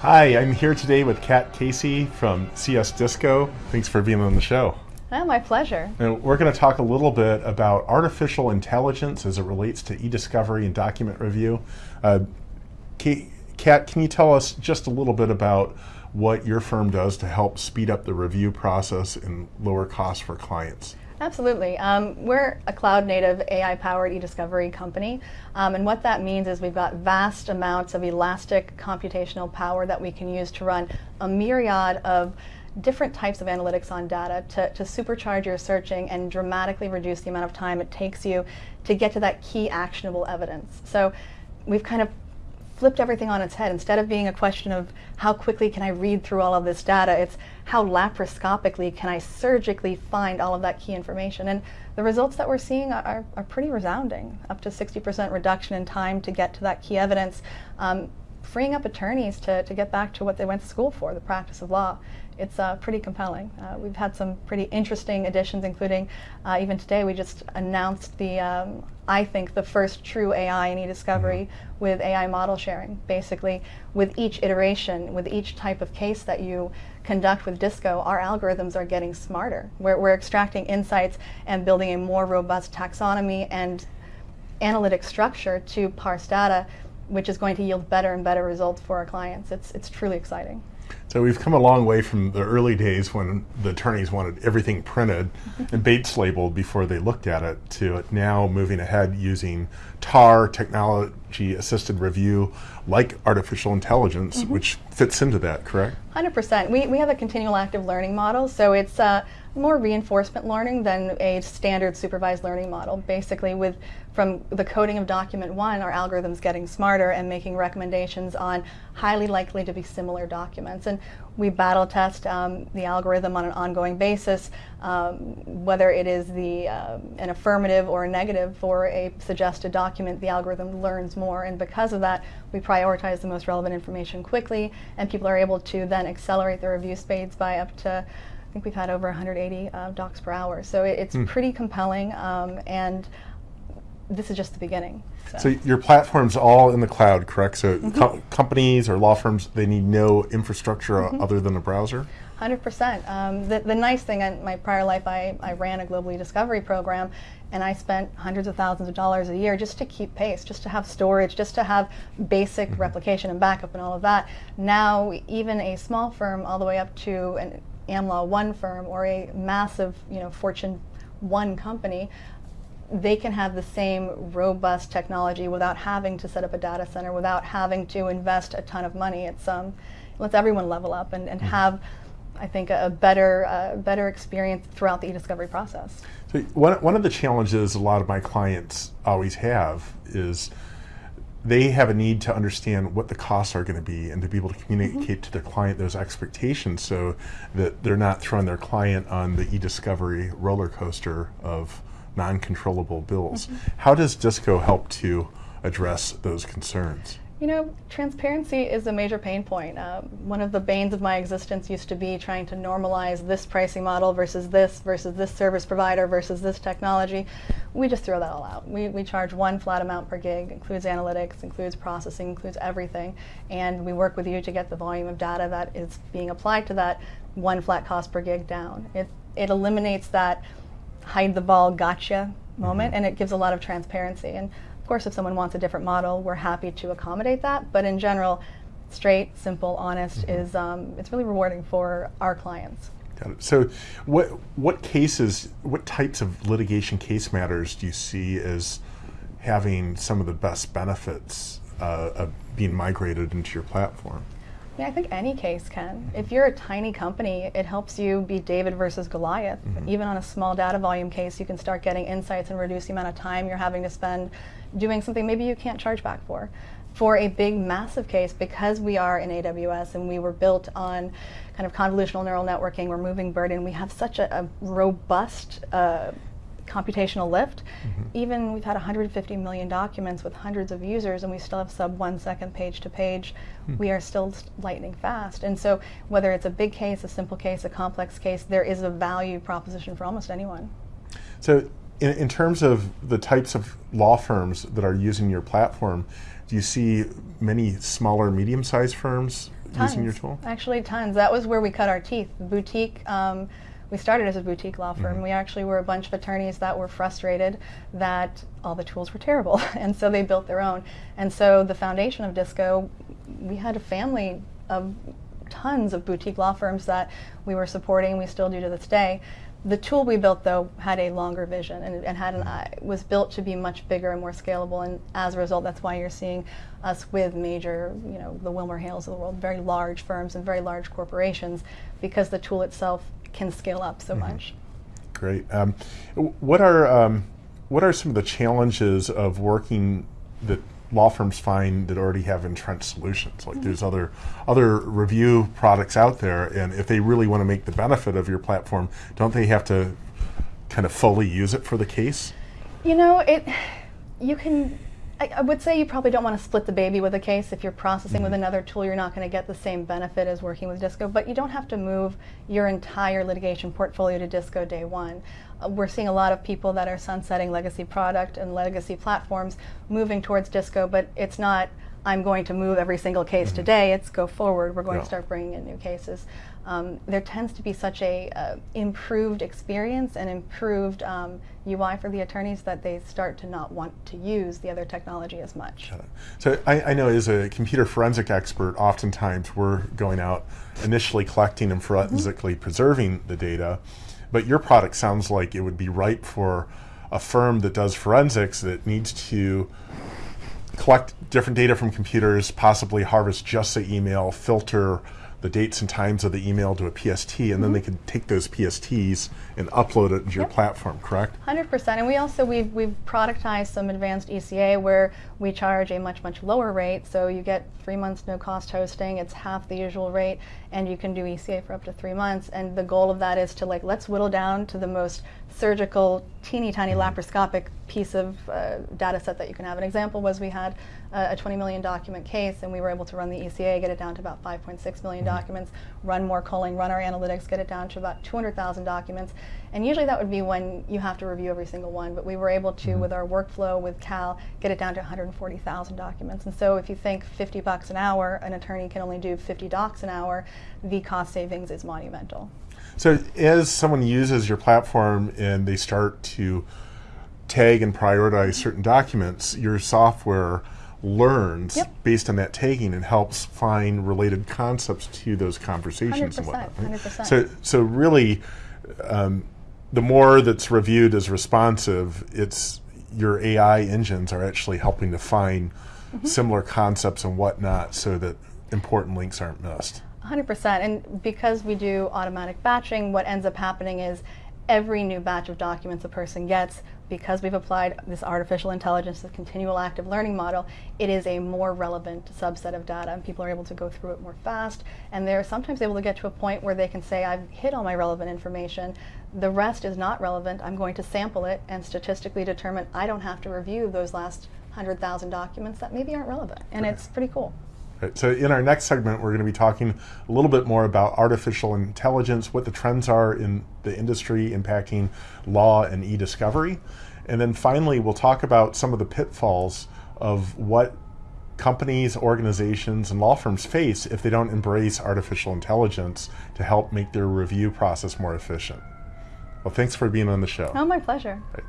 Hi, I'm here today with Kat Casey from CS Disco. Thanks for being on the show. Oh, my pleasure. And we're going to talk a little bit about artificial intelligence as it relates to e-discovery and document review. Uh, Kat, can you tell us just a little bit about what your firm does to help speed up the review process and lower costs for clients? Absolutely. Um, we're a cloud native AI powered e-discovery company. Um, and what that means is we've got vast amounts of elastic computational power that we can use to run a myriad of different types of analytics on data to, to supercharge your searching and dramatically reduce the amount of time it takes you to get to that key actionable evidence. So we've kind of flipped everything on its head. Instead of being a question of how quickly can I read through all of this data, it's how laparoscopically can I surgically find all of that key information. And the results that we're seeing are, are pretty resounding, up to 60% reduction in time to get to that key evidence, um, freeing up attorneys to, to get back to what they went to school for, the practice of law it's uh, pretty compelling. Uh, we've had some pretty interesting additions, including uh, even today we just announced the, um, I think, the first true AI in e-discovery mm-hmm. with AI model sharing. Basically, with each iteration, with each type of case that you conduct with DISCO, our algorithms are getting smarter. We're, we're extracting insights and building a more robust taxonomy and analytic structure to parse data, which is going to yield better and better results for our clients. It's, it's truly exciting. So we've come a long way from the early days when the attorneys wanted everything printed and Bates labeled before they looked at it to now moving ahead using TAR, technology assisted review, like artificial intelligence, mm -hmm. which fits into that, correct? 100%. We, we have a continual active learning model, so it's uh, more reinforcement learning than a standard supervised learning model. Basically, with from the coding of document one, our algorithm's getting smarter and making recommendations on highly likely to be similar documents. And we battle test um, the algorithm on an ongoing basis, um, whether it is the uh, an affirmative or a negative for a suggested document, the algorithm learns more. And because of that, we prioritize the most relevant information quickly, and people are able to then accelerate their review speeds by up to I think we've had over 180 uh, docs per hour. So it, it's mm. pretty compelling, um, and this is just the beginning. So. so. your platform's all in the cloud, correct? So mm -hmm. co companies or law firms, they need no infrastructure mm -hmm. other than a browser? 100%. Um, the, the nice thing, in my prior life, I, I ran a global discovery program, and I spent hundreds of thousands of dollars a year just to keep pace, just to have storage, just to have basic mm -hmm. replication and backup and all of that. Now, even a small firm, all the way up to an AmLaw 1 firm or a massive, you know, Fortune 1 company, they can have the same robust technology without having to set up a data center, without having to invest a ton of money. It's um, it lets everyone level up and, and mm-hmm. have, I think, a, better uh, better experience throughout the e-discovery process. So one one of the challenges a lot of my clients always have is they have a need to understand what the costs are going to be and to be able to communicate mm -hmm. to their client those expectations so that they're not throwing their client on the e-discovery roller coaster of non-controllable bills. Mm -hmm. How does DISCO help to address those concerns? You know, transparency is a major pain point. Uh, one of the banes of my existence used to be trying to normalize this pricing model versus this versus this service provider versus this technology. We just throw that all out. We, we charge one flat amount per gig, includes analytics, includes processing, includes everything, and we work with you to get the volume of data that is being applied to that one flat cost per gig down. It, it eliminates that hide the ball gotcha moment mm -hmm. and it gives a lot of transparency. And of course, if someone wants a different model, we're happy to accommodate that. But in general, straight, simple, honest mm -hmm. is um, it's really rewarding for our clients. Got it. So, what what cases, what types of litigation case matters do you see as having some of the best benefits uh, of being migrated into your platform? Yeah, I think any case can. If you're a tiny company, it helps you be David versus Goliath. Mm -hmm. Even on a small data volume case, you can start getting insights and reduce the amount of time you're having to spend doing something maybe you can't charge back for. For a big, massive case, because we are in AWS and we were built on kind of convolutional neural networking, we're moving burden, we have such a, a robust uh, computational lift. Mm -hmm. Even we've had 150 million documents with hundreds of users and we still have sub one second page to page. Mm. We are still lightning fast. And so whether it's a big case, a simple case, a complex case, there is a value proposition for almost anyone. So in, in terms of the types of law firms that are using your platform, do you see many smaller, medium-sized firms tons. using your tool? Actually, tons. That was where we cut our teeth. Boutique. Um, we started as a boutique law firm. Mm-hmm. We actually were a bunch of attorneys that were frustrated that all the tools were terrible, and so they built their own. And so the foundation of Disco, we had a family of tons of boutique law firms that we were supporting. We still do to this day. The tool we built, though, had a longer vision and, and had an eye, was built to be much bigger and more scalable. And as a result, that's why you're seeing us with major, you know, the Wilmer Hales of the world, very large firms and very large corporations, because the tool itself can scale up so much. Great. Um, what are um, what are some of the challenges of working that law firms find that already have entrenched solutions? Like there's other other review products out there, and if they really want to make the benefit of your platform, don't they have to kind of fully use it for the case? You know, it. You can. I, I would say you probably don't want to split the baby with a case. If you're processing with another tool, you're not going to get the same benefit as working with Disco. But you don't have to move your entire litigation portfolio to Disco day one. Uh, we're seeing a lot of people that are sunsetting legacy product and legacy platforms, moving towards Disco. But it's not. I'm going to move every single case today. It's go forward. We're going Yeah. to start bringing in new cases. Um, there tends to be such a uh, improved experience and improved um, UI for the attorneys that they start to not want to use the other technology as much. So I, I know as a computer forensic expert, oftentimes we're going out initially collecting and forensically preserving the data, but your product sounds like it would be ripe for a firm that does forensics that needs to collect different data from computers, possibly harvest just the email, filter the dates and times of the email to a PST, and then mm-hmm. they can take those PSTs and upload it into your platform, correct? Hundred percent, and we also we've we've productized some advanced ECA where we charge a much much lower rate. So you get three months no cost hosting. It's half the usual rate, and you can do ECA for up to three months. And the goal of that is to like let's whittle down to the most surgical, teeny tiny mm-hmm. laparoscopic piece of uh, data set that you can have. An example was we had uh, a 20 million document case, and we were able to run the ECA, get it down to about 5.6 million documents, run more culling, run our analytics, get it down to about 200,000 documents. And usually that would be when you have to review every single one, but we were able to, with our workflow with CAL, get it down to 140,000 documents. And so if you think 50 bucks an hour, an attorney can only do 50 docs an hour, the cost savings is monumental. So as someone uses your platform and they start to tag and prioritize certain documents, your software learns Yep. based on that tagging and helps find related concepts to those conversations and 100%, whatnot. right? 100%. So, so really, um, the more that's reviewed as responsive, it's your AI engines are actually helping to find Mm-hmm. similar concepts and whatnot, so that important links aren't missed. 100%. And because we do automatic batching, what ends up happening is every new batch of documents a person gets, because we've applied this artificial intelligence, the continual active learning model, it is a more relevant subset of data, and people are able to go through it more fast. And they're sometimes able to get to a point where they can say, I've hit all my relevant information. The rest is not relevant. I'm going to sample it and statistically determine I don't have to review those last 100,000 documents that maybe aren't relevant. And it's pretty cool. Right, so in our next segment, we're going to be talking a little bit more about artificial intelligence, what the trends are in the industry impacting law and e-discovery. And then finally, we'll talk about some of the pitfalls of what companies, organizations, and law firms face if they don't embrace artificial intelligence to help make their review process more efficient. Well, thanks for being on the show. Oh, my pleasure. Right.